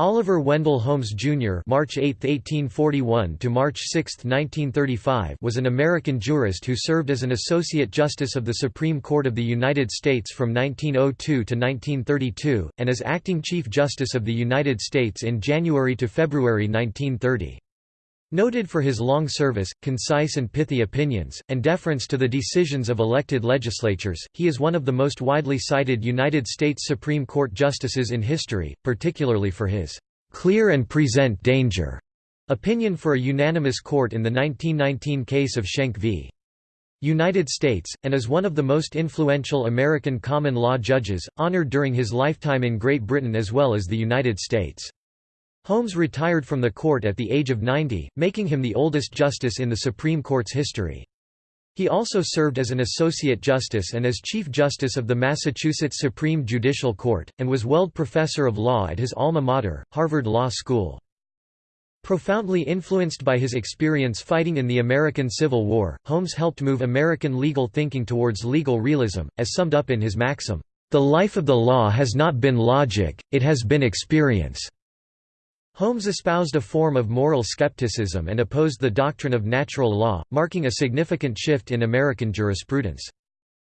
Oliver Wendell Holmes Jr. (March 8, 1841 to March 6, 1935) was an American jurist who served as an associate justice of the Supreme Court of the United States from 1902 to 1932 and as acting chief justice of the United States in January to February 1930. Noted for his long service, concise and pithy opinions, and deference to the decisions of elected legislatures, he is one of the most widely cited United States Supreme Court justices in history, particularly for his "'clear and present danger' opinion for a unanimous court in the 1919 case of Schenck v. United States, and is one of the most influential American common law judges, honored during his lifetime in Great Britain as well as the United States. Holmes retired from the court at the age of 90, making him the oldest justice in the Supreme Court's history. He also served as an Associate Justice and as Chief Justice of the Massachusetts Supreme Judicial Court, and was Weld Professor of Law at his alma mater, Harvard Law School. Profoundly influenced by his experience fighting in the American Civil War, Holmes helped move American legal thinking towards legal realism, as summed up in his maxim, "...the life of the law has not been logic, it has been experience." Holmes espoused a form of moral skepticism and opposed the doctrine of natural law, marking a significant shift in American jurisprudence.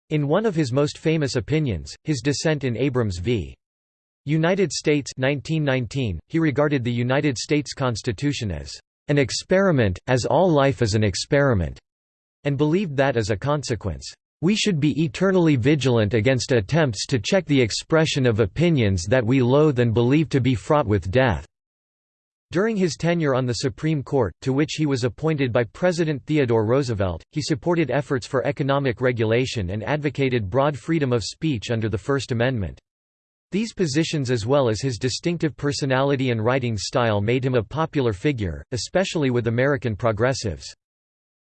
In one of his most famous opinions, his dissent in Abrams v. United States 1919, he regarded the United States Constitution as an experiment, as all life is an experiment, and believed that as a consequence, we should be eternally vigilant against attempts to check the expression of opinions that we loathe and believe to be fraught with death. During his tenure on the Supreme Court, to which he was appointed by President Theodore Roosevelt, he supported efforts for economic regulation and advocated broad freedom of speech under the First Amendment. These positions as well as his distinctive personality and writing style made him a popular figure, especially with American progressives.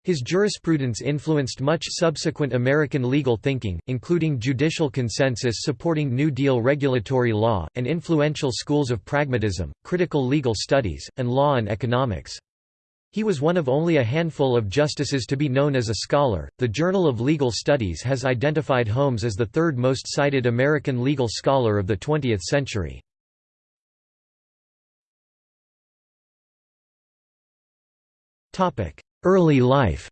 His jurisprudence influenced much subsequent American legal thinking, including judicial consensus supporting New Deal regulatory law, and influential schools of pragmatism, critical legal studies, and law and economics. He was one of only a handful of justices to be known as a scholar. The Journal of Legal Studies has identified Holmes as the third most cited American legal scholar of the 20th century. Topic: Early life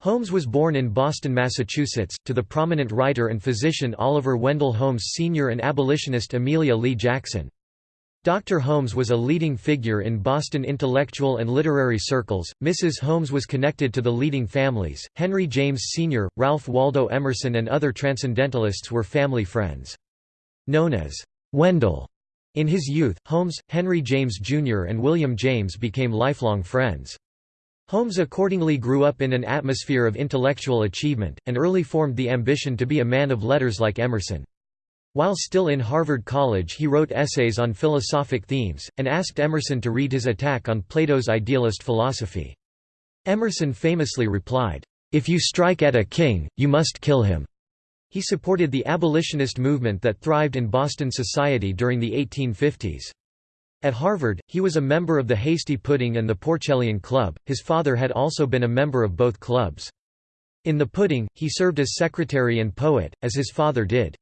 Holmes was born in Boston, Massachusetts, to the prominent writer and physician Oliver Wendell Holmes Sr. and abolitionist Amelia Lee Jackson. Dr. Holmes was a leading figure in Boston intellectual and literary circles. Mrs. Holmes was connected to the leading families. Henry James Sr., Ralph Waldo Emerson, and other transcendentalists were family friends. Known as Wendell in his youth, Holmes, Henry James Jr. and William James became lifelong friends. Holmes accordingly grew up in an atmosphere of intellectual achievement, and early formed the ambition to be a man of letters like Emerson. While still in Harvard College he wrote essays on philosophic themes, and asked Emerson to read his attack on Plato's idealist philosophy. Emerson famously replied, "'If you strike at a king, you must kill him.' He supported the abolitionist movement that thrived in Boston society during the 1850s. At Harvard, he was a member of the Hasty Pudding and the Porcellian Club. His father had also been a member of both clubs. In the Pudding, he served as secretary and poet, as his father did.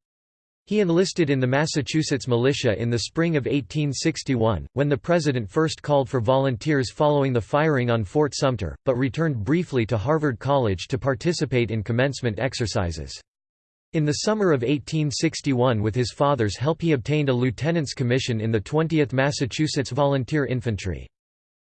He enlisted in the Massachusetts militia in the spring of 1861, when the president first called for volunteers following the firing on Fort Sumter, but returned briefly to Harvard College to participate in commencement exercises. In the summer of 1861 with his father's help he obtained a lieutenant's commission in the 20th Massachusetts Volunteer Infantry.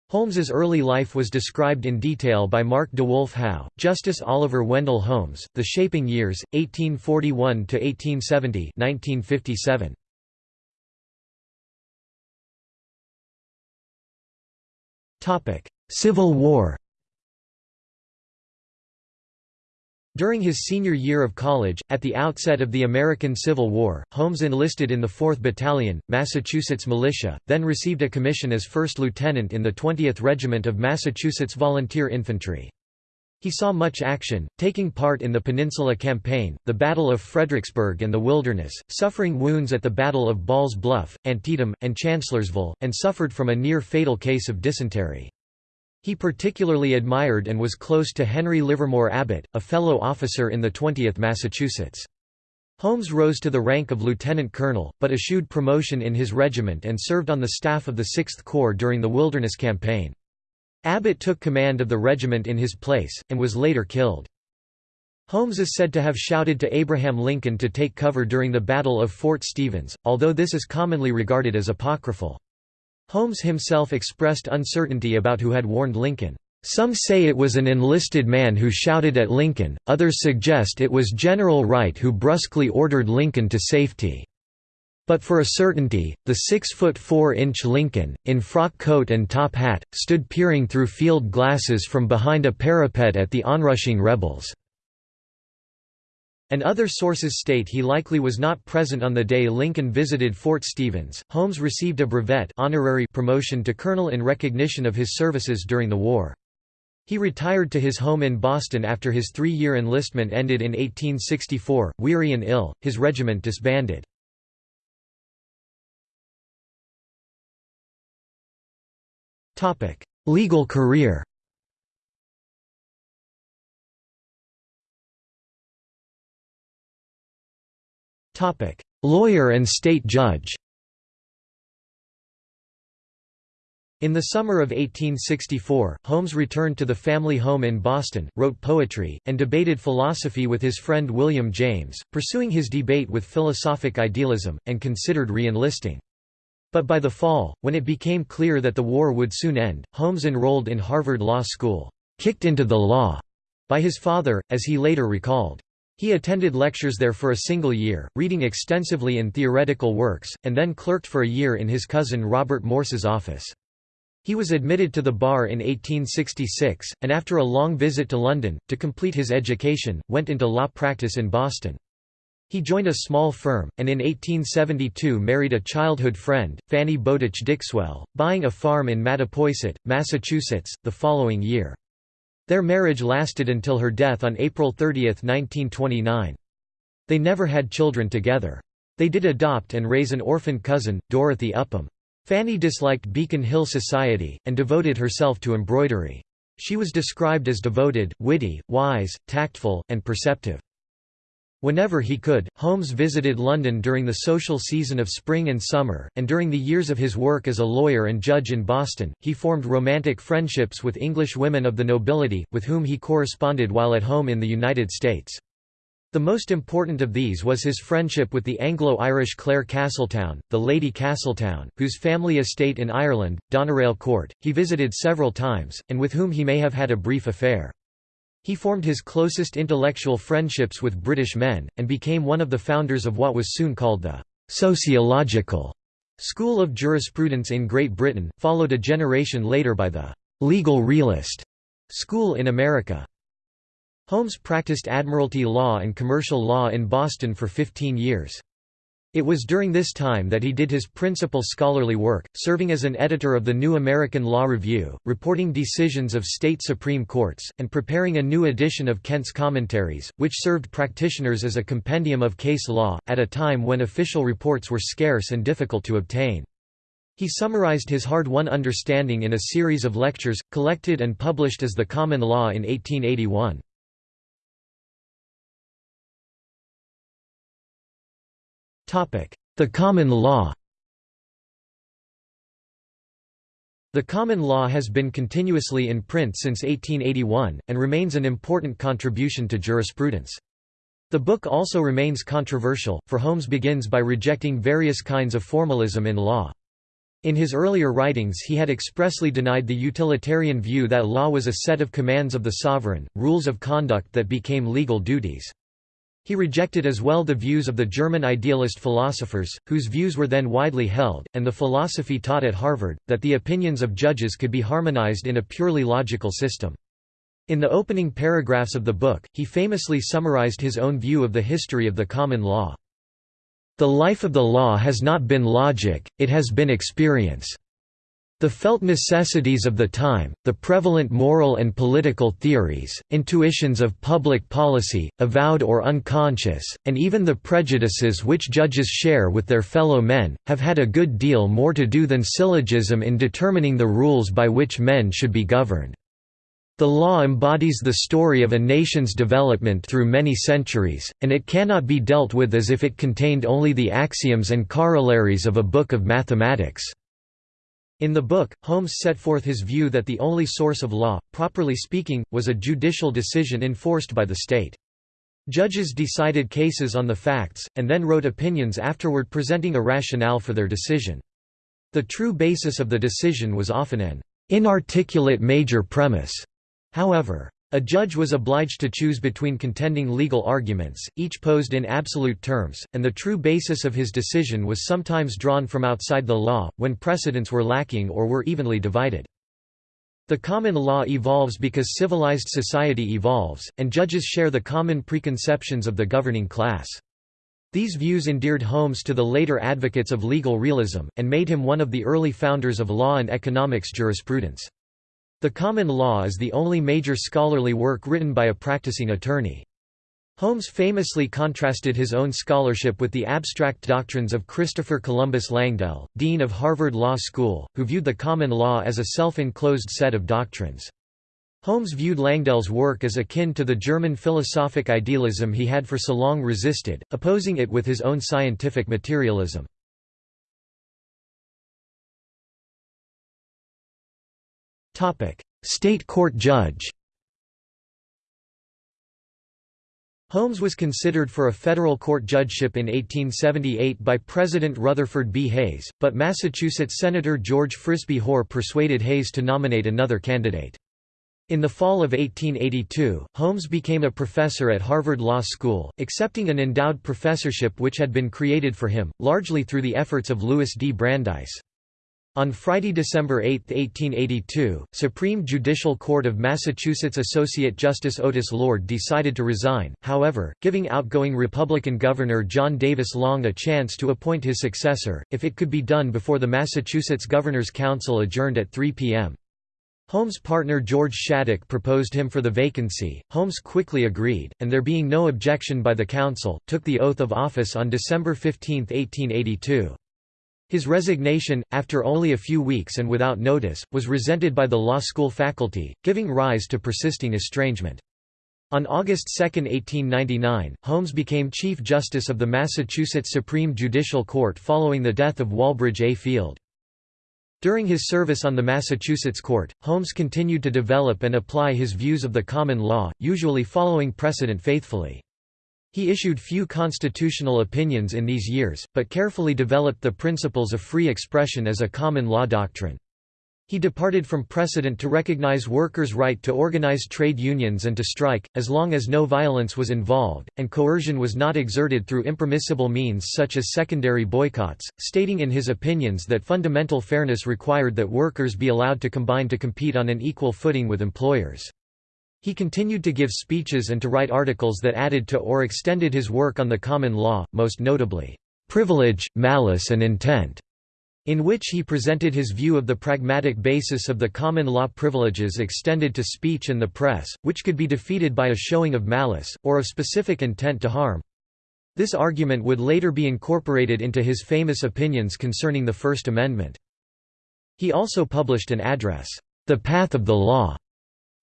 Holmes's early life was described in detail by Mark DeWolf Howe, Justice Oliver Wendell Holmes, The Shaping Years, 1841–1870 1957. Civil War During his senior year of college, at the outset of the American Civil War, Holmes enlisted in the 4th Battalion, Massachusetts Militia, then received a commission as first lieutenant in the 20th Regiment of Massachusetts Volunteer Infantry. He saw much action, taking part in the Peninsula Campaign, the Battle of Fredericksburg and the Wilderness, suffering wounds at the Battle of Ball's Bluff, Antietam, and Chancellorsville, and suffered from a near-fatal case of dysentery. He particularly admired and was close to Henry Livermore Abbott, a fellow officer in the 20th Massachusetts. Holmes rose to the rank of lieutenant colonel, but eschewed promotion in his regiment and served on the staff of the Sixth Corps during the Wilderness Campaign. Abbott took command of the regiment in his place, and was later killed. Holmes is said to have shouted to Abraham Lincoln to take cover during the Battle of Fort Stevens, although this is commonly regarded as apocryphal. Holmes himself expressed uncertainty about who had warned Lincoln. Some say it was an enlisted man who shouted at Lincoln, others suggest it was General Wright who brusquely ordered Lincoln to safety. But for a certainty, the six-foot-four-inch Lincoln, in frock coat and top hat, stood peering through field glasses from behind a parapet at the onrushing rebels. And other sources state he likely was not present on the day Lincoln visited Fort Stevens. Holmes received a brevet honorary promotion to colonel in recognition of his services during the war. He retired to his home in Boston after his three-year enlistment ended in 1864. Weary and ill, his regiment disbanded. Legal career Lawyer and state judge In the summer of 1864, Holmes returned to the family home in Boston, wrote poetry, and debated philosophy with his friend William James, pursuing his debate with philosophic idealism, and considered re-enlisting. But by the fall, when it became clear that the war would soon end, Holmes enrolled in Harvard Law School, "'kicked into the law' by his father, as he later recalled. He attended lectures there for a single year, reading extensively in theoretical works, and then clerked for a year in his cousin Robert Morse's office. He was admitted to the bar in 1866, and after a long visit to London, to complete his education, went into law practice in Boston. He joined a small firm, and in 1872 married a childhood friend, Fanny Bowditch Dixwell, buying a farm in Mattapoisett, Massachusetts, the following year. Their marriage lasted until her death on April 30, 1929. They never had children together. They did adopt and raise an orphan cousin, Dorothy Upham. Fanny disliked Beacon Hill society, and devoted herself to embroidery. She was described as devoted, witty, wise, tactful, and perceptive. Whenever he could, Holmes visited London during the social season of spring and summer, and during the years of his work as a lawyer and judge in Boston, he formed romantic friendships with English women of the nobility, with whom he corresponded while at home in the United States. The most important of these was his friendship with the Anglo-Irish Clare Castletown, the Lady Castletown, whose family estate in Ireland, Doneraile Court, he visited several times, and with whom he may have had a brief affair. He formed his closest intellectual friendships with British men, and became one of the founders of what was soon called the «sociological» school of jurisprudence in Great Britain, followed a generation later by the «legal realist» school in America. Holmes practiced admiralty law and commercial law in Boston for 15 years. It was during this time that he did his principal scholarly work, serving as an editor of the New American Law Review, reporting decisions of state supreme courts, and preparing a new edition of Kent's Commentaries, which served practitioners as a compendium of case law, at a time when official reports were scarce and difficult to obtain. He summarized his hard-won understanding in a series of lectures, collected and published as The Common Law in 1881. The common law The common law has been continuously in print since 1881, and remains an important contribution to jurisprudence. The book also remains controversial, for Holmes begins by rejecting various kinds of formalism in law. In his earlier writings he had expressly denied the utilitarian view that law was a set of commands of the sovereign, rules of conduct that became legal duties. He rejected as well the views of the German idealist philosophers, whose views were then widely held, and the philosophy taught at Harvard, that the opinions of judges could be harmonized in a purely logical system. In the opening paragraphs of the book, he famously summarized his own view of the history of the common law. The life of the law has not been logic, it has been experience. The felt necessities of the time, the prevalent moral and political theories, intuitions of public policy, avowed or unconscious, and even the prejudices which judges share with their fellow men, have had a good deal more to do than syllogism in determining the rules by which men should be governed. The law embodies the story of a nation's development through many centuries, and it cannot be dealt with as if it contained only the axioms and corollaries of a book of mathematics." In the book, Holmes set forth his view that the only source of law, properly speaking, was a judicial decision enforced by the state. Judges decided cases on the facts, and then wrote opinions afterward presenting a rationale for their decision. The true basis of the decision was often an inarticulate major premise However, a judge was obliged to choose between contending legal arguments, each posed in absolute terms, and the true basis of his decision was sometimes drawn from outside the law, when precedents were lacking or were evenly divided. The common law evolves because civilized society evolves, and judges share the common preconceptions of the governing class. These views endeared Holmes to the later advocates of legal realism, and made him one of the early founders of law and economics jurisprudence. The Common Law is the only major scholarly work written by a practicing attorney. Holmes famously contrasted his own scholarship with the abstract doctrines of Christopher Columbus Langdell, dean of Harvard Law School, who viewed the common law as a self-enclosed set of doctrines. Holmes viewed Langdell's work as akin to the German philosophic idealism he had for so long resisted, opposing it with his own scientific materialism. State court judge Holmes was considered for a federal court judgeship in 1878 by President Rutherford B. Hayes, but Massachusetts Senator George Frisbie Hoar persuaded Hayes to nominate another candidate. In the fall of 1882, Holmes became a professor at Harvard Law School, accepting an endowed professorship which had been created for him, largely through the efforts of Louis D. Brandeis. On Friday, December 8, 1882, Supreme Judicial Court of Massachusetts Associate Justice Otis Lord decided to resign, however, giving outgoing Republican Governor John Davis Long a chance to appoint his successor, if it could be done before the Massachusetts Governor's Council adjourned at 3 p.m. Holmes' partner George Shattuck proposed him for the vacancy, Holmes quickly agreed, and there being no objection by the council, took the oath of office on December 15, 1882. His resignation, after only a few weeks and without notice, was resented by the law school faculty, giving rise to persisting estrangement. On August 2, 1899, Holmes became Chief Justice of the Massachusetts Supreme Judicial Court following the death of Walbridge A. Field. During his service on the Massachusetts court, Holmes continued to develop and apply his views of the common law, usually following precedent faithfully. He issued few constitutional opinions in these years, but carefully developed the principles of free expression as a common law doctrine. He departed from precedent to recognize workers' right to organize trade unions and to strike, as long as no violence was involved, and coercion was not exerted through impermissible means such as secondary boycotts, stating in his opinions that fundamental fairness required that workers be allowed to combine to compete on an equal footing with employers. He continued to give speeches and to write articles that added to or extended his work on the common law, most notably, "'Privilege, Malice and Intent' in which he presented his view of the pragmatic basis of the common law privileges extended to speech and the press, which could be defeated by a showing of malice, or of specific intent to harm. This argument would later be incorporated into his famous opinions concerning the First Amendment. He also published an address, The Path of the Law,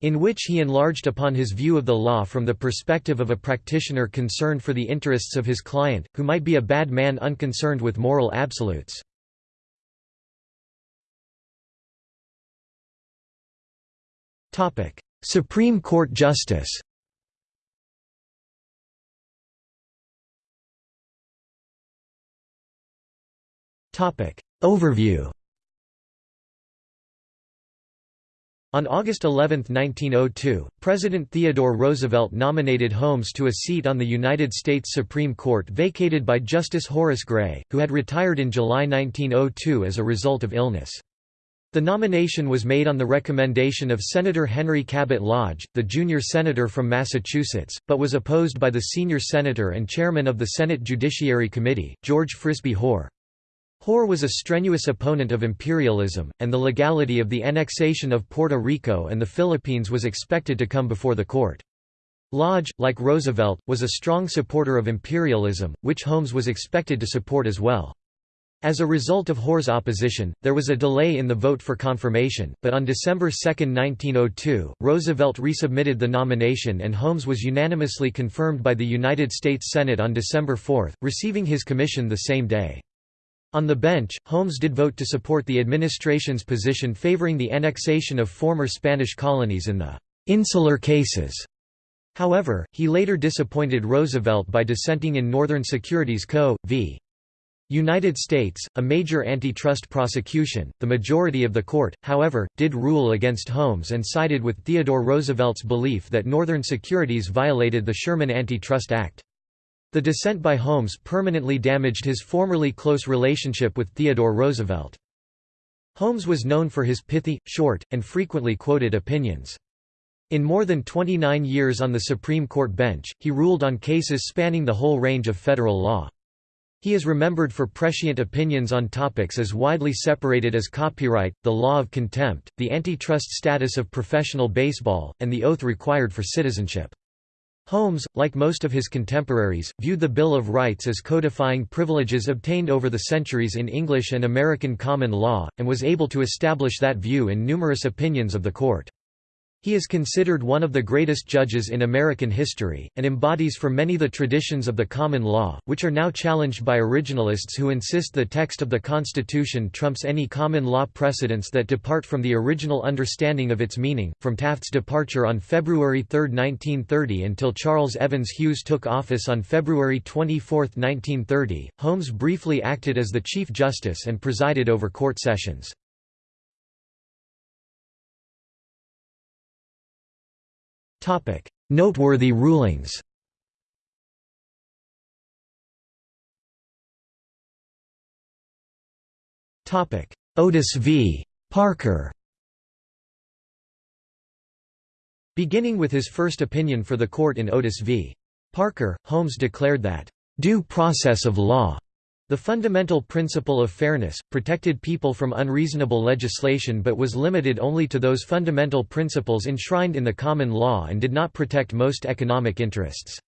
in which he enlarged upon his view of the law from the perspective of a practitioner concerned for the interests of his client, who might be a bad man unconcerned with moral absolutes. Supreme Court Justice Overview On August 11, 1902, President Theodore Roosevelt nominated Holmes to a seat on the United States Supreme Court vacated by Justice Horace Gray, who had retired in July 1902 as a result of illness. The nomination was made on the recommendation of Senator Henry Cabot Lodge, the junior senator from Massachusetts, but was opposed by the senior senator and chairman of the Senate Judiciary Committee, George Frisbie Hoar. Hoar was a strenuous opponent of imperialism, and the legality of the annexation of Puerto Rico and the Philippines was expected to come before the court. Lodge, like Roosevelt, was a strong supporter of imperialism, which Holmes was expected to support as well. As a result of Hoar's opposition, there was a delay in the vote for confirmation, but on December 2, 1902, Roosevelt resubmitted the nomination and Holmes was unanimously confirmed by the United States Senate on December 4, receiving his commission the same day. On the bench, Holmes did vote to support the administration's position favoring the annexation of former Spanish colonies in the «insular cases». However, he later disappointed Roosevelt by dissenting in Northern Securities Co. v. United States, a major antitrust prosecution, the majority of the court, however, did rule against Holmes and sided with Theodore Roosevelt's belief that Northern Securities violated the Sherman Antitrust Act. The dissent by Holmes permanently damaged his formerly close relationship with Theodore Roosevelt. Holmes was known for his pithy, short, and frequently quoted opinions. In more than 29 years on the Supreme Court bench, he ruled on cases spanning the whole range of federal law. He is remembered for prescient opinions on topics as widely separated as copyright, the law of contempt, the antitrust status of professional baseball, and the oath required for citizenship. Holmes, like most of his contemporaries, viewed the Bill of Rights as codifying privileges obtained over the centuries in English and American common law, and was able to establish that view in numerous opinions of the court. He is considered one of the greatest judges in American history, and embodies for many the traditions of the common law, which are now challenged by originalists who insist the text of the Constitution trumps any common law precedents that depart from the original understanding of its meaning. From Taft's departure on February 3, 1930 until Charles Evans Hughes took office on February 24, 1930, Holmes briefly acted as the Chief Justice and presided over court sessions. Noteworthy rulings. Otis v. Parker. Beginning with his first opinion for the court in Otis v. Parker, Holmes declared that due process of law the fundamental principle of fairness, protected people from unreasonable legislation but was limited only to those fundamental principles enshrined in the common law and did not protect most economic interests.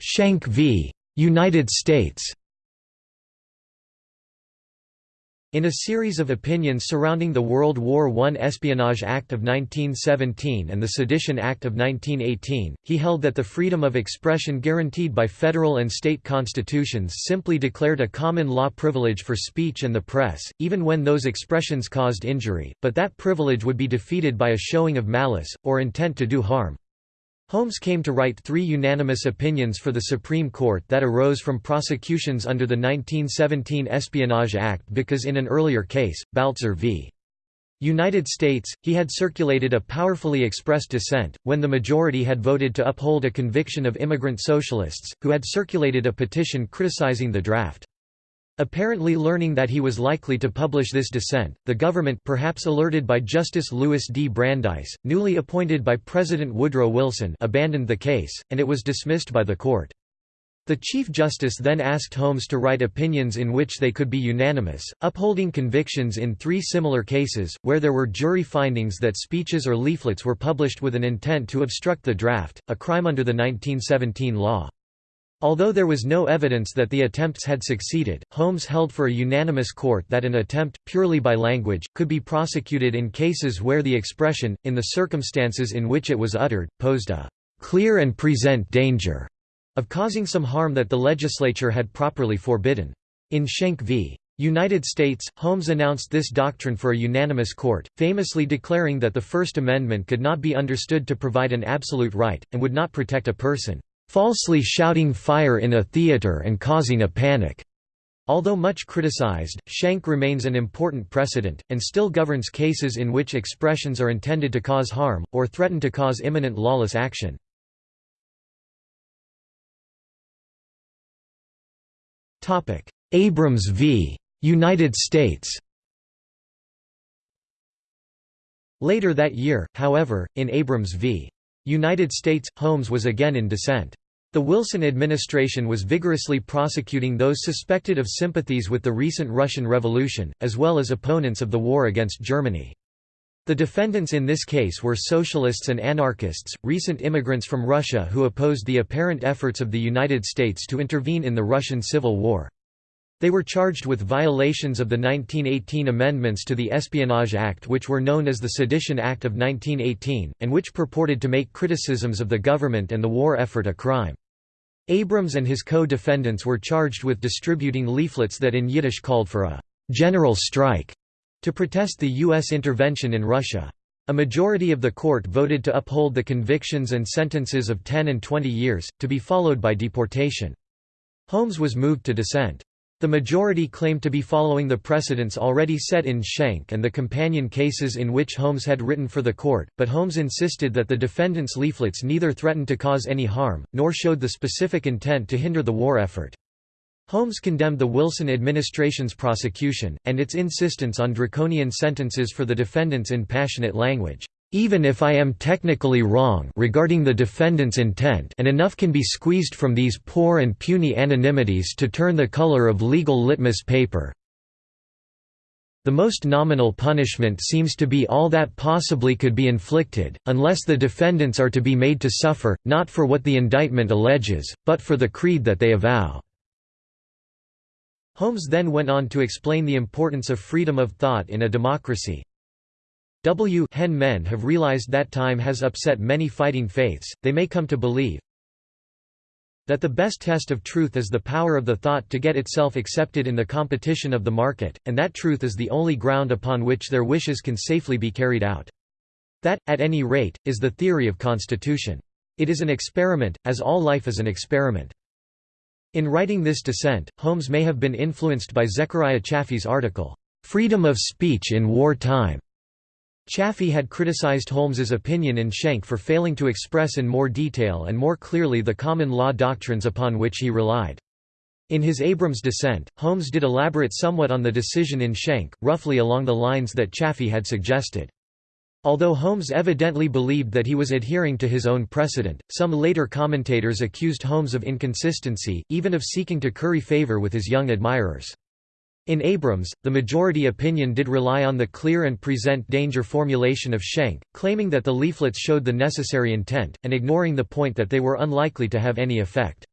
Schenck v. United States In a series of opinions surrounding the World War I Espionage Act of 1917 and the Sedition Act of 1918, he held that the freedom of expression guaranteed by federal and state constitutions simply declared a common law privilege for speech and the press, even when those expressions caused injury, but that privilege would be defeated by a showing of malice, or intent to do harm. Holmes came to write three unanimous opinions for the Supreme Court that arose from prosecutions under the 1917 Espionage Act because in an earlier case, Baltzer v. United States, he had circulated a powerfully expressed dissent, when the majority had voted to uphold a conviction of immigrant socialists, who had circulated a petition criticizing the draft. Apparently learning that he was likely to publish this dissent, the government perhaps alerted by Justice Louis D. Brandeis, newly appointed by President Woodrow Wilson abandoned the case, and it was dismissed by the court. The Chief Justice then asked Holmes to write opinions in which they could be unanimous, upholding convictions in three similar cases, where there were jury findings that speeches or leaflets were published with an intent to obstruct the draft, a crime under the 1917 law. Although there was no evidence that the attempts had succeeded, Holmes held for a unanimous court that an attempt, purely by language, could be prosecuted in cases where the expression, in the circumstances in which it was uttered, posed a clear and present danger of causing some harm that the legislature had properly forbidden. In Schenck v. United States, Holmes announced this doctrine for a unanimous court, famously declaring that the First Amendment could not be understood to provide an absolute right, and would not protect a person falsely shouting fire in a theater and causing a panic. Although much criticized, Schenck remains an important precedent, and still governs cases in which expressions are intended to cause harm, or threaten to cause imminent lawless action. Abrams v. United States Later that year, however, in Abrams v. United States, Holmes was again in dissent. The Wilson administration was vigorously prosecuting those suspected of sympathies with the recent Russian Revolution, as well as opponents of the war against Germany. The defendants in this case were socialists and anarchists, recent immigrants from Russia who opposed the apparent efforts of the United States to intervene in the Russian Civil War. They were charged with violations of the 1918 amendments to the Espionage Act which were known as the Sedition Act of 1918, and which purported to make criticisms of the government and the war effort a crime. Abrams and his co-defendants were charged with distributing leaflets that in Yiddish called for a «general strike» to protest the U.S. intervention in Russia. A majority of the court voted to uphold the convictions and sentences of 10 and 20 years, to be followed by deportation. Holmes was moved to dissent. The majority claimed to be following the precedents already set in Schenck and the companion cases in which Holmes had written for the court, but Holmes insisted that the defendants' leaflets neither threatened to cause any harm, nor showed the specific intent to hinder the war effort. Holmes condemned the Wilson administration's prosecution, and its insistence on draconian sentences for the defendants in passionate language. Even if I am technically wrong regarding the defendant's intent and enough can be squeezed from these poor and puny anonymities to turn the color of legal litmus paper, the most nominal punishment seems to be all that possibly could be inflicted, unless the defendants are to be made to suffer, not for what the indictment alleges, but for the creed that they avow. Holmes then went on to explain the importance of freedom of thought in a democracy. W hen men have realized that time has upset many fighting faiths, they may come to believe that the best test of truth is the power of the thought to get itself accepted in the competition of the market, and that truth is the only ground upon which their wishes can safely be carried out. That, at any rate, is the theory of constitution. It is an experiment, as all life is an experiment. In writing this dissent, Holmes may have been influenced by Zechariah Chafee's article, "'Freedom of Speech in War Time". Chafee had criticized Holmes's opinion in Schenck for failing to express in more detail and more clearly the common law doctrines upon which he relied. In his Abrams dissent, Holmes did elaborate somewhat on the decision in Schenck, roughly along the lines that Chafee had suggested. Although Holmes evidently believed that he was adhering to his own precedent, some later commentators accused Holmes of inconsistency, even of seeking to curry favor with his young admirers. In Abrams, the majority opinion did rely on the clear and present danger formulation of Schenck, claiming that the leaflets showed the necessary intent, and ignoring the point that they were unlikely to have any effect.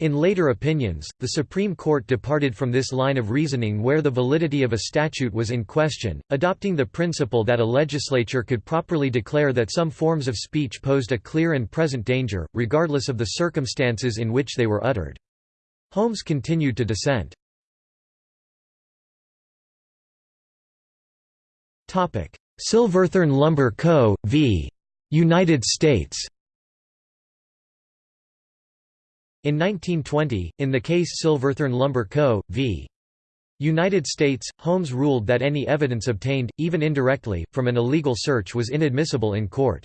In later opinions, the Supreme Court departed from this line of reasoning where the validity of a statute was in question, adopting the principle that a legislature could properly declare that some forms of speech posed a clear and present danger, regardless of the circumstances in which they were uttered. Holmes continued to dissent. Silverthorne Lumber Co. v. United States In 1920, in the case Silverthorne Lumber Co. v. United States, Holmes ruled that any evidence obtained, even indirectly, from an illegal search was inadmissible in court.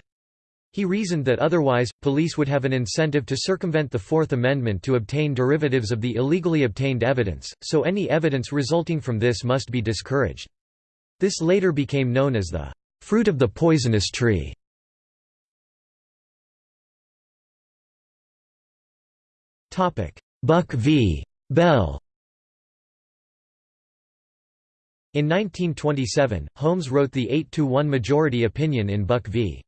He reasoned that otherwise, police would have an incentive to circumvent the Fourth Amendment to obtain derivatives of the illegally obtained evidence, so any evidence resulting from this must be discouraged. This later became known as the fruit of the poisonous tree. Buck v. Bell In 1927, Holmes wrote the 8–1 majority opinion in Buck v.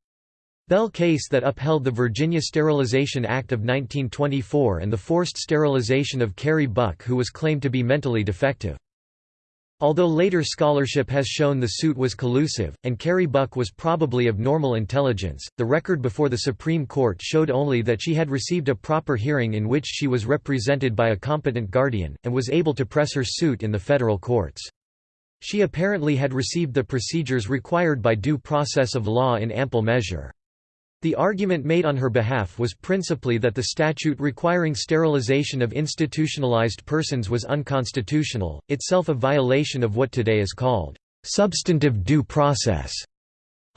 Bell case that upheld the Virginia Sterilization Act of 1924 and the forced sterilization of Carrie Buck who was claimed to be mentally defective. Although later scholarship has shown the suit was collusive, and Carrie Buck was probably of normal intelligence, the record before the Supreme Court showed only that she had received a proper hearing in which she was represented by a competent guardian, and was able to press her suit in the federal courts. She apparently had received the procedures required by due process of law in ample measure. The argument made on her behalf was principally that the statute requiring sterilization of institutionalized persons was unconstitutional, itself a violation of what today is called substantive due process.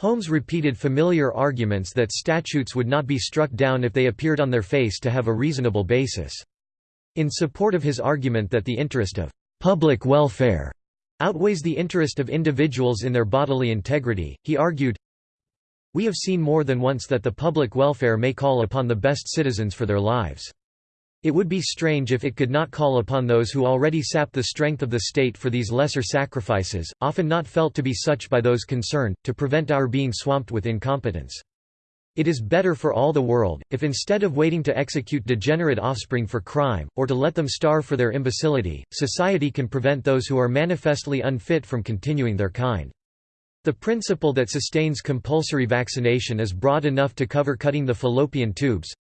Holmes repeated familiar arguments that statutes would not be struck down if they appeared on their face to have a reasonable basis. In support of his argument that the interest of public welfare outweighs the interest of individuals in their bodily integrity, he argued, we have seen more than once that the public welfare may call upon the best citizens for their lives. It would be strange if it could not call upon those who already sap the strength of the state for these lesser sacrifices, often not felt to be such by those concerned, to prevent our being swamped with incompetence. It is better for all the world, if instead of waiting to execute degenerate offspring for crime, or to let them starve for their imbecility, society can prevent those who are manifestly unfit from continuing their kind. The principle that sustains compulsory vaccination is broad enough to cover cutting the fallopian tubes,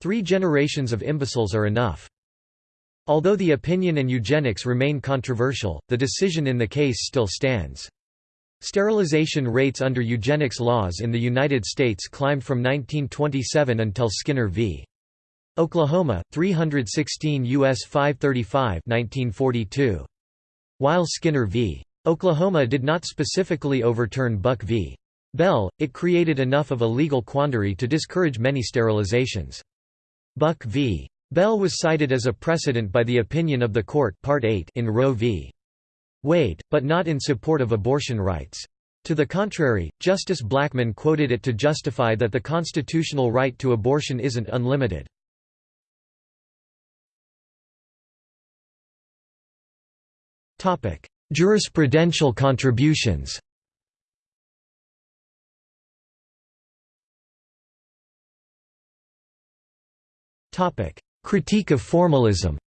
Three generations of imbeciles are enough. Although the opinion and eugenics remain controversial, the decision in the case still stands. Sterilization rates under eugenics laws in the United States climbed from 1927 until Skinner v. Oklahoma, 316 U.S. 535 1942. While Skinner v. Oklahoma did not specifically overturn Buck v. Bell, it created enough of a legal quandary to discourage many sterilizations. Buck v. Bell was cited as a precedent by the opinion of the court Part 8 in Roe v. Wade, but not in support of abortion rights. To the contrary, Justice Blackmun quoted it to justify that the constitutional right to abortion isn't unlimited. Jurisprudential contributions Critique of formalism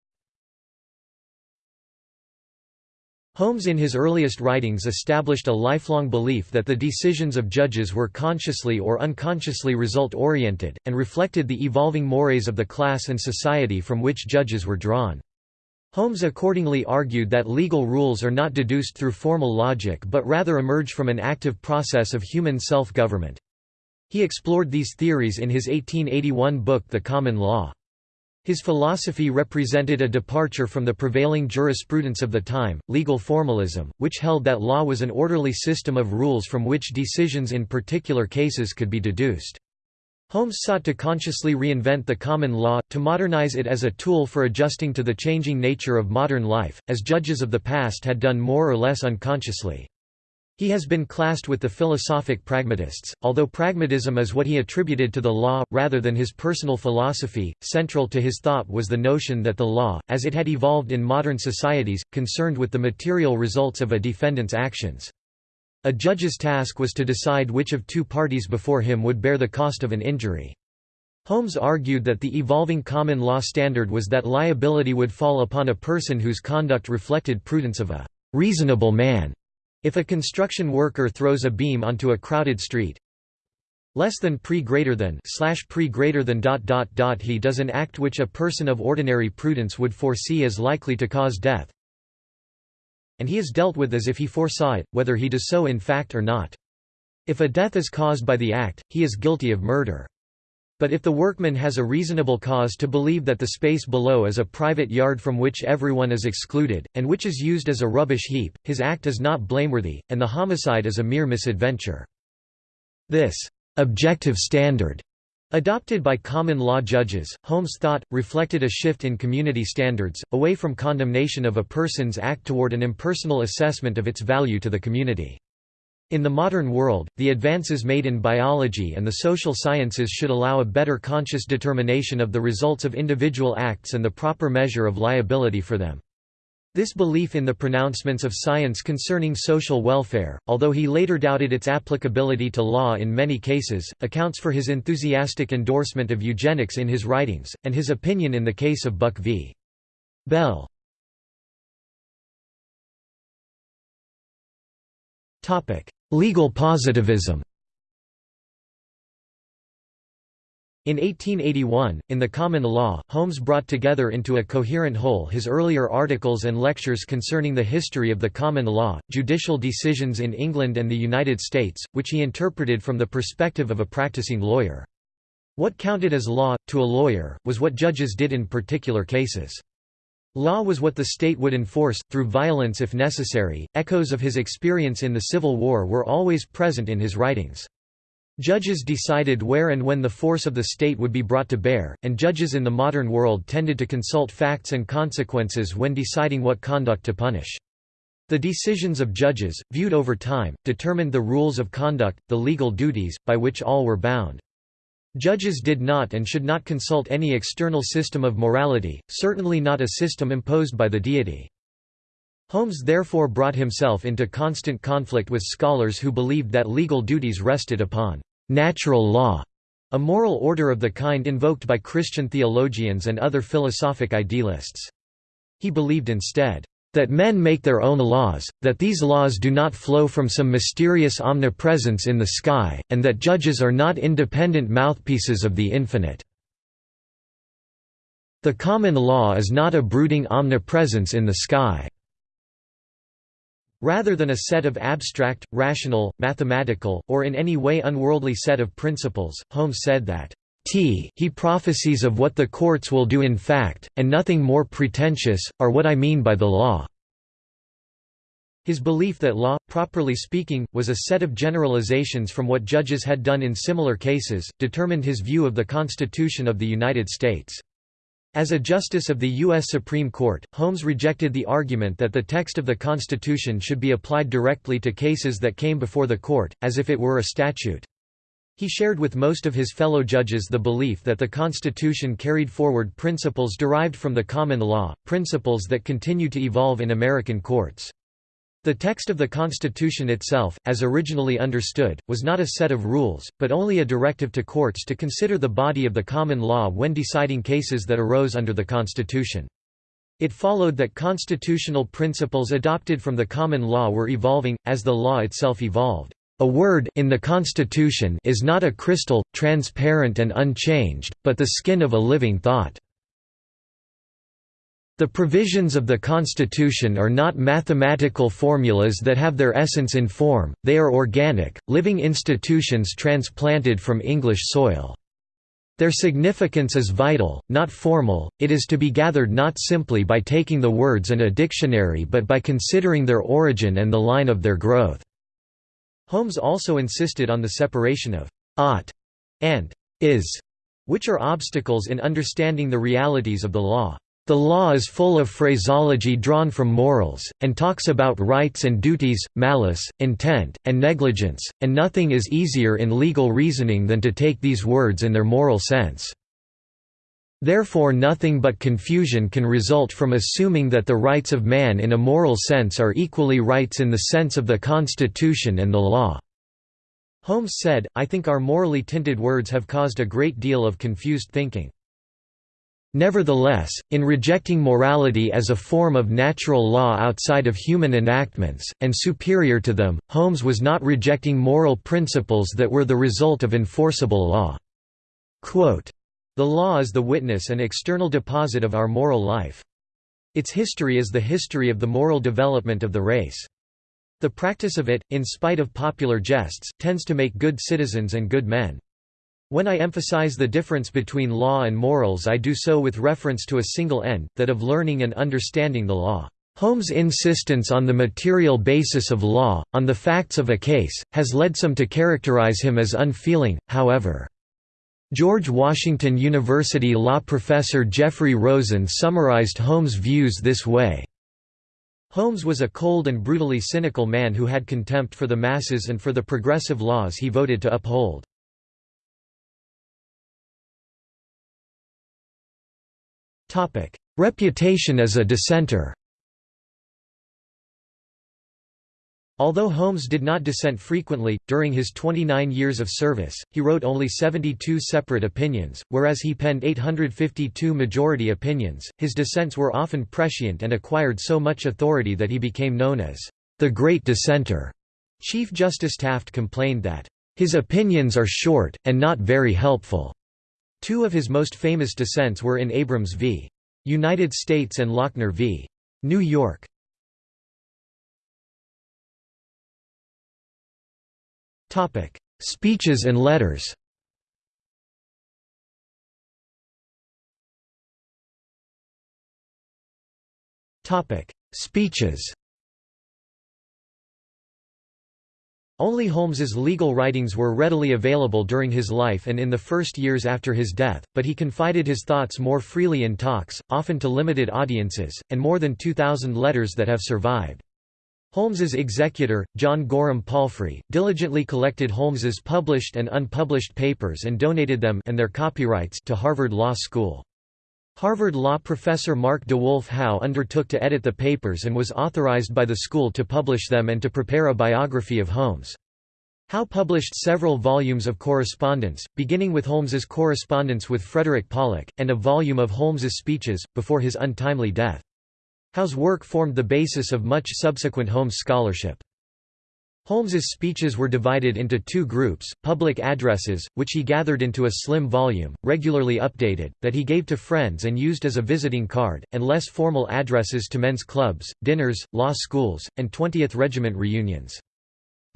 Holmes in his earliest writings established a lifelong belief that the decisions of judges were consciously or unconsciously result-oriented, and reflected the evolving mores of the class and society from which judges were drawn. Holmes accordingly argued that legal rules are not deduced through formal logic but rather emerge from an active process of human self-government. He explored these theories in his 1881 book The Common Law. His philosophy represented a departure from the prevailing jurisprudence of the time, legal formalism, which held that law was an orderly system of rules from which decisions in particular cases could be deduced. Holmes sought to consciously reinvent the common law, to modernize it as a tool for adjusting to the changing nature of modern life, as judges of the past had done more or less unconsciously. He has been classed with the philosophic pragmatists, although pragmatism is what he attributed to the law, rather than his personal philosophy. Central to his thought was the notion that the law, as it had evolved in modern societies, concerned with the material results of a defendant's actions. A judge's task was to decide which of two parties before him would bear the cost of an injury. Holmes argued that the evolving common law standard was that liability would fall upon a person whose conduct reflected prudence of a reasonable man. If a construction worker throws a beam onto a crowded street, less than pre greater than slash pre greater than dot dot dot he does an act which a person of ordinary prudence would foresee as likely to cause death and he is dealt with as if he foresaw it whether he does so in fact or not if a death is caused by the act he is guilty of murder but if the workman has a reasonable cause to believe that the space below is a private yard from which everyone is excluded, and which is used as a rubbish heap, his act is not blameworthy, and the homicide is a mere misadventure. This objective standard Adopted by common law judges, Holmes thought, reflected a shift in community standards, away from condemnation of a person's act toward an impersonal assessment of its value to the community. In the modern world, the advances made in biology and the social sciences should allow a better conscious determination of the results of individual acts and the proper measure of liability for them. This belief in the pronouncements of science concerning social welfare, although he later doubted its applicability to law in many cases, accounts for his enthusiastic endorsement of eugenics in his writings, and his opinion in the case of Buck v. Bell. Legal positivism In 1881, in the Common Law, Holmes brought together into a coherent whole his earlier articles and lectures concerning the history of the common law, judicial decisions in England and the United States, which he interpreted from the perspective of a practicing lawyer. What counted as law, to a lawyer, was what judges did in particular cases. Law was what the state would enforce, through violence if necessary. Echoes of his experience in the Civil War were always present in his writings. Judges decided where and when the force of the state would be brought to bear, and judges in the modern world tended to consult facts and consequences when deciding what conduct to punish. The decisions of judges, viewed over time, determined the rules of conduct, the legal duties, by which all were bound. Judges did not and should not consult any external system of morality, certainly not a system imposed by the deity. Holmes therefore brought himself into constant conflict with scholars who believed that legal duties rested upon natural law, a moral order of the kind invoked by Christian theologians and other philosophic idealists. He believed instead, that men make their own laws, that these laws do not flow from some mysterious omnipresence in the sky, and that judges are not independent mouthpieces of the infinite. The common law is not a brooding omnipresence in the sky. Rather than a set of abstract, rational, mathematical, or in any way unworldly set of principles, Holmes said that T he prophecies of what the courts will do in fact, and nothing more pretentious, are what I mean by the law." His belief that law, properly speaking, was a set of generalizations from what judges had done in similar cases, determined his view of the Constitution of the United States. As a justice of the U.S. Supreme Court, Holmes rejected the argument that the text of the Constitution should be applied directly to cases that came before the court, as if it were a statute. He shared with most of his fellow judges the belief that the Constitution carried forward principles derived from the common law, principles that continue to evolve in American courts. The text of the Constitution itself, as originally understood, was not a set of rules, but only a directive to courts to consider the body of the common law when deciding cases that arose under the Constitution. It followed that constitutional principles adopted from the common law were evolving, as the law itself evolved. A word in the Constitution is not a crystal, transparent and unchanged, but the skin of a living thought. The provisions of the Constitution are not mathematical formulas that have their essence in form, they are organic, living institutions transplanted from English soil. Their significance is vital, not formal, it is to be gathered not simply by taking the words in a dictionary but by considering their origin and the line of their growth. Holmes also insisted on the separation of «ought» and «is», which are obstacles in understanding the realities of the law. The law is full of phraseology drawn from morals, and talks about rights and duties, malice, intent, and negligence, and nothing is easier in legal reasoning than to take these words in their moral sense. Therefore nothing but confusion can result from assuming that the rights of man in a moral sense are equally rights in the sense of the Constitution and the law." Holmes said, I think our morally tinted words have caused a great deal of confused thinking. Nevertheless, in rejecting morality as a form of natural law outside of human enactments, and superior to them, Holmes was not rejecting moral principles that were the result of enforceable law. Quote, the law is the witness and external deposit of our moral life. Its history is the history of the moral development of the race. The practice of it, in spite of popular jests, tends to make good citizens and good men. When I emphasize the difference between law and morals I do so with reference to a single end, that of learning and understanding the law. Holmes' insistence on the material basis of law, on the facts of a case, has led some to characterize him as unfeeling, however. George Washington University law professor Jeffrey Rosen summarized Holmes' views this way. Holmes was a cold and brutally cynical man who had contempt for the masses and for the progressive laws he voted to uphold. Reputation as a dissenter Although Holmes did not dissent frequently, during his 29 years of service, he wrote only 72 separate opinions, whereas he penned 852 majority opinions. His dissents were often prescient and acquired so much authority that he became known as the Great Dissenter. Chief Justice Taft complained that, his opinions are short, and not very helpful. Two of his most famous dissents were in Abrams v. United States and Lochner v. New York. Topic: Speeches and letters. Topic: Speeches. Only Holmes's legal writings were readily available during his life and in the first years after his death, but he confided his thoughts more freely in talks, often to limited audiences, and more than 2,000 letters that have survived. Holmes's executor, John Gorham Palfrey, diligently collected Holmes's published and unpublished papers and donated them and their copyrights to Harvard Law School. Harvard law professor Mark DeWolf Howe undertook to edit the papers and was authorized by the school to publish them and to prepare a biography of Holmes. Howe published several volumes of correspondence, beginning with Holmes's correspondence with Frederick Pollock, and a volume of Holmes's speeches, before his untimely death. Howe's work formed the basis of much subsequent Holmes scholarship. Holmes's speeches were divided into two groups, public addresses, which he gathered into a slim volume, regularly updated, that he gave to friends and used as a visiting card, and less formal addresses to men's clubs, dinners, law schools, and 20th Regiment reunions.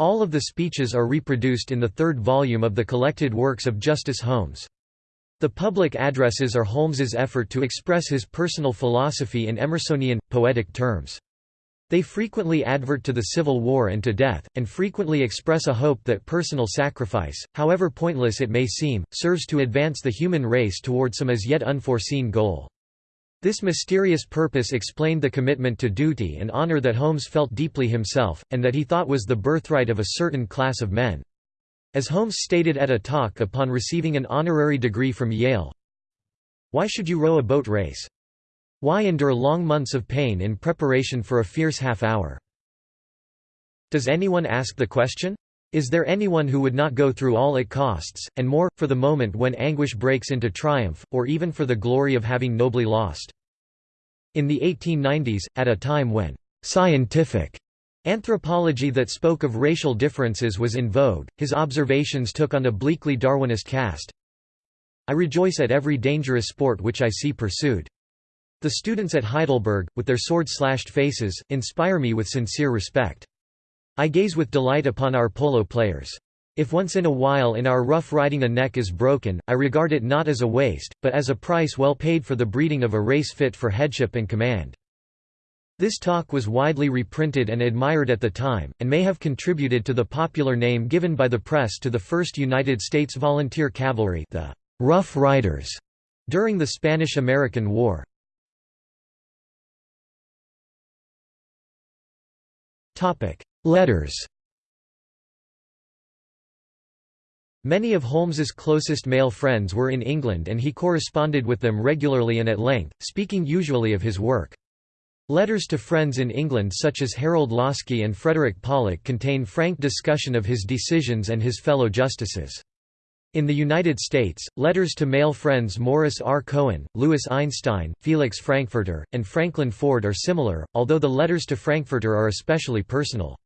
All of the speeches are reproduced in the third volume of the collected works of Justice Holmes. The public addresses are Holmes's effort to express his personal philosophy in Emersonian, poetic terms. They frequently advert to the Civil War and to death, and frequently express a hope that personal sacrifice, however pointless it may seem, serves to advance the human race toward some as yet unforeseen goal. This mysterious purpose explained the commitment to duty and honor that Holmes felt deeply himself, and that he thought was the birthright of a certain class of men. As Holmes stated at a talk upon receiving an honorary degree from Yale, Why should you row a boat race? Why endure long months of pain in preparation for a fierce half-hour? Does anyone ask the question? Is there anyone who would not go through all it costs, and more, for the moment when anguish breaks into triumph, or even for the glory of having nobly lost? In the 1890s, at a time when scientific Anthropology that spoke of racial differences was in vogue, his observations took on a bleakly Darwinist cast. I rejoice at every dangerous sport which I see pursued. The students at Heidelberg, with their sword-slashed faces, inspire me with sincere respect. I gaze with delight upon our polo players. If once in a while in our rough riding a neck is broken, I regard it not as a waste, but as a price well paid for the breeding of a race fit for headship and command. This talk was widely reprinted and admired at the time, and may have contributed to the popular name given by the press to the 1st United States Volunteer Cavalry the Rough Riders during the Spanish–American War. Letters Many of Holmes's closest male friends were in England and he corresponded with them regularly and at length, speaking usually of his work. Letters to friends in England such as Harold Laski and Frederick Pollock contain frank discussion of his decisions and his fellow justices. In the United States, letters to male friends Morris R. Cohen, Louis Einstein, Felix Frankfurter, and Franklin Ford are similar, although the letters to Frankfurter are especially personal.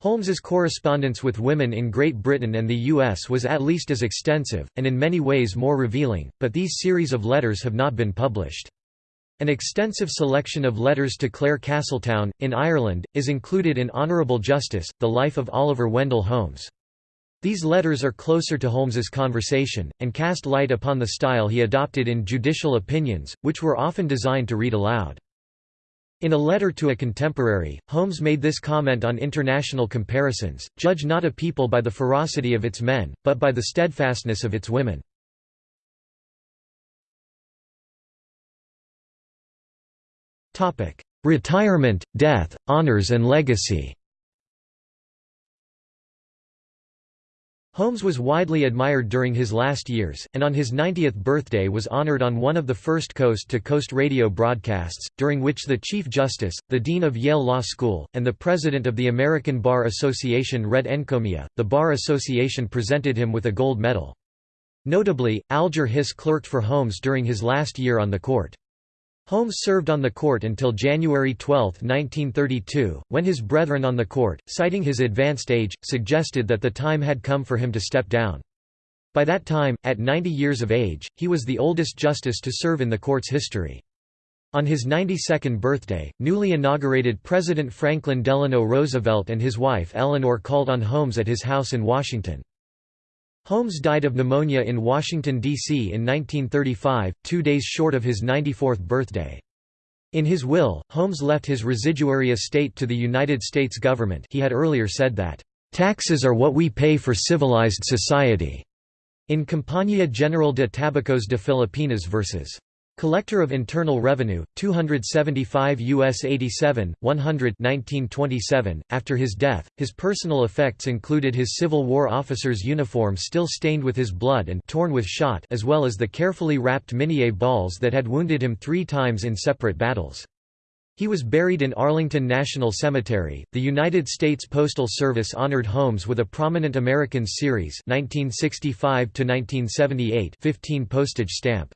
Holmes's correspondence with women in Great Britain and the U.S. was at least as extensive, and in many ways more revealing, but these series of letters have not been published. An extensive selection of letters to Clare Castletown, in Ireland, is included in Honourable Justice, The Life of Oliver Wendell Holmes. These letters are closer to Holmes's conversation, and cast light upon the style he adopted in judicial opinions, which were often designed to read aloud. In a letter to a contemporary, Holmes made this comment on international comparisons, judge not a people by the ferocity of its men, but by the steadfastness of its women. Retirement, death, honors and legacy Holmes was widely admired during his last years, and on his 90th birthday was honored on one of the first coast-to-coast radio broadcasts, during which the Chief Justice, the Dean of Yale Law School, and the President of the American Bar Association read encomia. The Bar Association presented him with a gold medal. Notably, Alger Hiss clerked for Holmes during his last year on the court. Holmes served on the court until January 12, 1932, when his brethren on the court, citing his advanced age, suggested that the time had come for him to step down. By that time, at 90 years of age, he was the oldest justice to serve in the court's history. On his 92nd birthday, newly inaugurated President Franklin Delano Roosevelt and his wife Eleanor called on Holmes at his house in Washington. Holmes died of pneumonia in Washington, D.C. in 1935, two days short of his 94th birthday. In his will, Holmes left his residuary estate to the United States government he had earlier said that, "...taxes are what we pay for civilized society." In Compañía General de Tabacos de Filipinas vs. Collector of Internal Revenue, 275 U.S. 87, 100 1927. .After his death, his personal effects included his Civil War officer's uniform still stained with his blood and torn with shot as well as the carefully wrapped Minié balls that had wounded him three times in separate battles. He was buried in Arlington National Cemetery. The United States Postal Service honored Holmes with a prominent American series 1965 to 1978 15 postage stamp.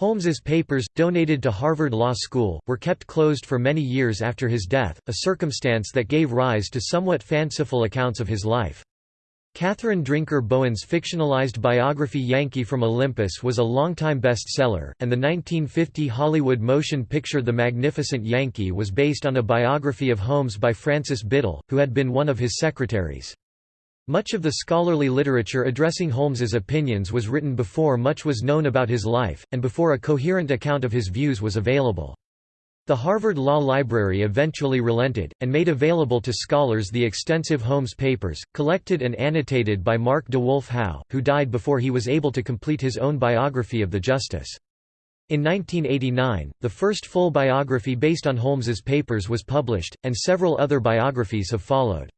Holmes's papers, donated to Harvard Law School, were kept closed for many years after his death, a circumstance that gave rise to somewhat fanciful accounts of his life. Catherine Drinker Bowen's fictionalized biography Yankee from Olympus was a longtime bestseller, and the 1950 Hollywood motion picture The Magnificent Yankee was based on a biography of Holmes by Francis Biddle, who had been one of his secretaries. Much of the scholarly literature addressing Holmes's opinions was written before much was known about his life, and before a coherent account of his views was available. The Harvard Law Library eventually relented, and made available to scholars the extensive Holmes papers, collected and annotated by Mark de Wolf Howe, who died before he was able to complete his own biography of the justice. In 1989, the first full biography based on Holmes's papers was published, and several other biographies have followed.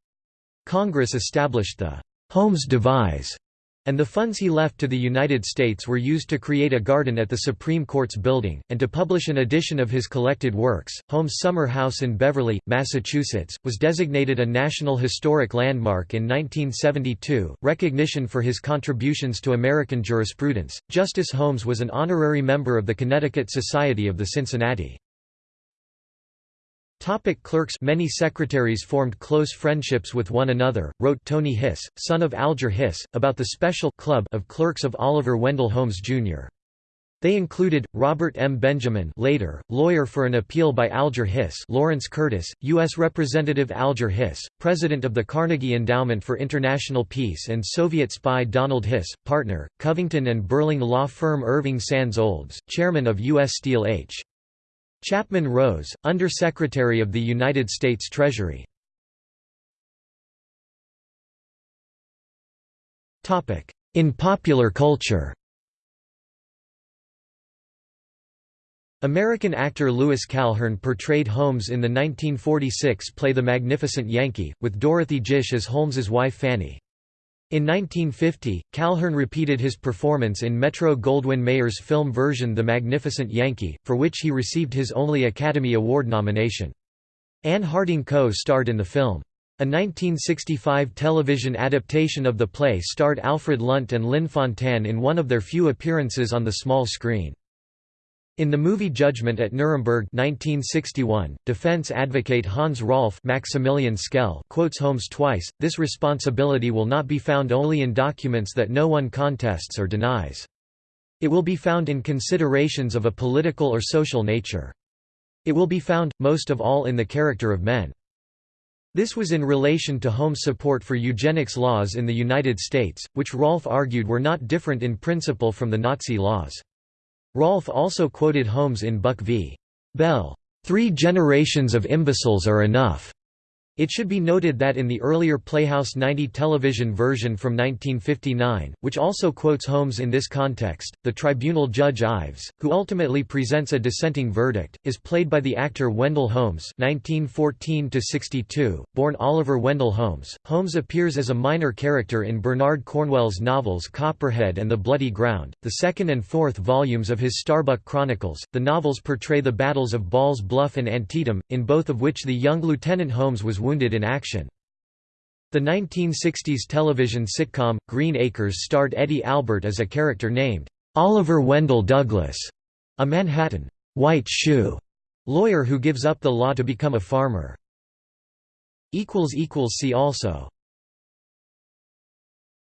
Congress established the Holmes Devise, and the funds he left to the United States were used to create a garden at the Supreme Court's building, and to publish an edition of his collected works. Holmes' summer house in Beverly, Massachusetts, was designated a National Historic Landmark in 1972, recognition for his contributions to American jurisprudence. Justice Holmes was an honorary member of the Connecticut Society of the Cincinnati. Topic clerks Many secretaries formed close friendships with one another, wrote Tony Hiss, son of Alger Hiss, about the special club of clerks of Oliver Wendell Holmes, Jr. They included, Robert M. Benjamin later, lawyer for an appeal by Alger Hiss Lawrence Curtis, U.S. Representative Alger Hiss, president of the Carnegie Endowment for International Peace and Soviet spy Donald Hiss, partner, Covington and Burling law firm Irving Sands Olds, chairman of U.S. Steel H. Chapman Rose, Under-Secretary of the United States Treasury. In popular culture American actor Louis Calhern portrayed Holmes in the 1946 play The Magnificent Yankee, with Dorothy Gish as Holmes's wife Fanny. In 1950, Calhern repeated his performance in Metro-Goldwyn-Mayer's film version The Magnificent Yankee, for which he received his only Academy Award nomination. Ann Harding co-starred in the film. A 1965 television adaptation of the play starred Alfred Lunt and Lynn Fontanne in one of their few appearances on the small screen. In the movie Judgment at Nuremberg 1961, defense advocate Hans Rolf Maximilian Schell quotes Holmes twice, this responsibility will not be found only in documents that no one contests or denies. It will be found in considerations of a political or social nature. It will be found, most of all in the character of men. This was in relation to Holmes' support for eugenics laws in the United States, which Rolf argued were not different in principle from the Nazi laws. Rolf also quoted Holmes in Buck v. Bell, three generations of imbeciles are enough." It should be noted that in the earlier Playhouse 90 television version from 1959, which also quotes Holmes in this context, the tribunal judge Ives, who ultimately presents a dissenting verdict, is played by the actor Wendell Holmes (1914–62), born Oliver Wendell Holmes. Holmes appears as a minor character in Bernard Cornwell's novels Copperhead and The Bloody Ground, the second and fourth volumes of his Starbuck Chronicles. The novels portray the battles of Ball's Bluff and Antietam, in both of which the young Lieutenant Holmes was wounded in action. The 1960s television sitcom, Green Acres starred Eddie Albert as a character named, Oliver Wendell Douglas, a Manhattan, white shoe lawyer who gives up the law to become a farmer. See also